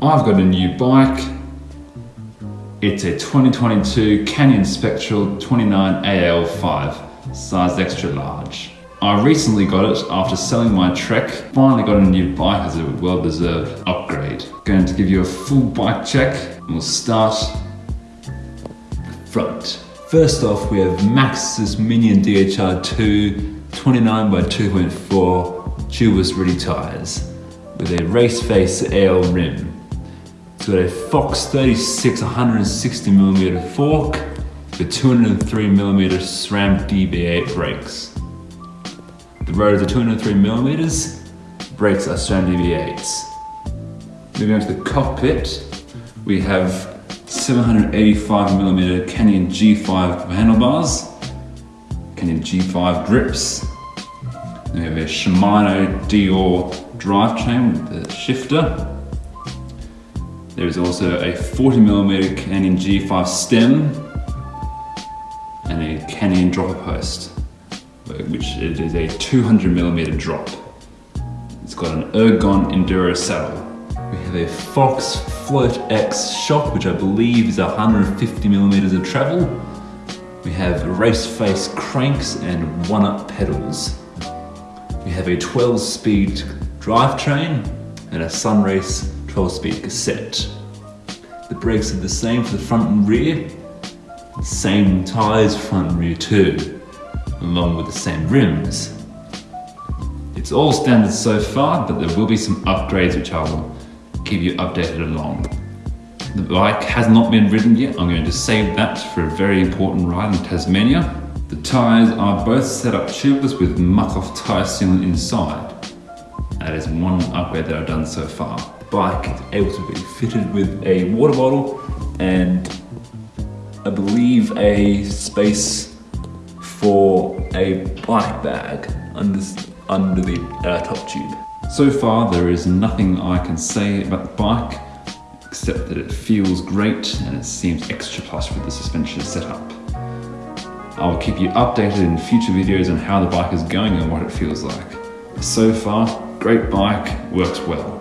I've got a new bike. It's a 2022 Canyon Spectral 29AL5, size extra large. I recently got it after selling my Trek. Finally got a new bike as a well-deserved upgrade. Going to give you a full bike check and we'll start the front. First off, we have Maxxis Minion DHR2 29 by 2.4 tubeless ready tires with a race face AL rim. Got a Fox 36 160mm fork with 203mm SRAM DB8 brakes. The rotors are 203mm, brakes are SRAM DB8s. Moving on to the cockpit, we have 785mm Canyon G5 handlebars, Canyon G5 grips, we have a Shimano Deore drivetrain with the shifter. There is also a 40mm Canyon G5 stem and a Canyon dropper post which it is a 200mm drop. It's got an Ergon Enduro saddle. We have a Fox Float X shock, which I believe is 150mm of travel. We have race face cranks and one-up pedals. We have a 12-speed drivetrain and a Sunrace 12-speed cassette. The brakes are the same for the front and rear. Same tyres front and rear too along with the same rims. It's all standard so far, but there will be some upgrades which I will keep you updated along. The bike has not been ridden yet. I'm going to save that for a very important ride in Tasmania. The tyres are both set up tubeless with Muc-Off tyre sealant inside. That is one upgrade that I've done so far. Bike is able to be fitted with a water bottle and I believe a space for a bike bag under, under the uh, top tube. So far there is nothing I can say about the bike except that it feels great and it seems extra plush with the suspension setup. I'll keep you updated in future videos on how the bike is going and what it feels like. So far, great bike, works well.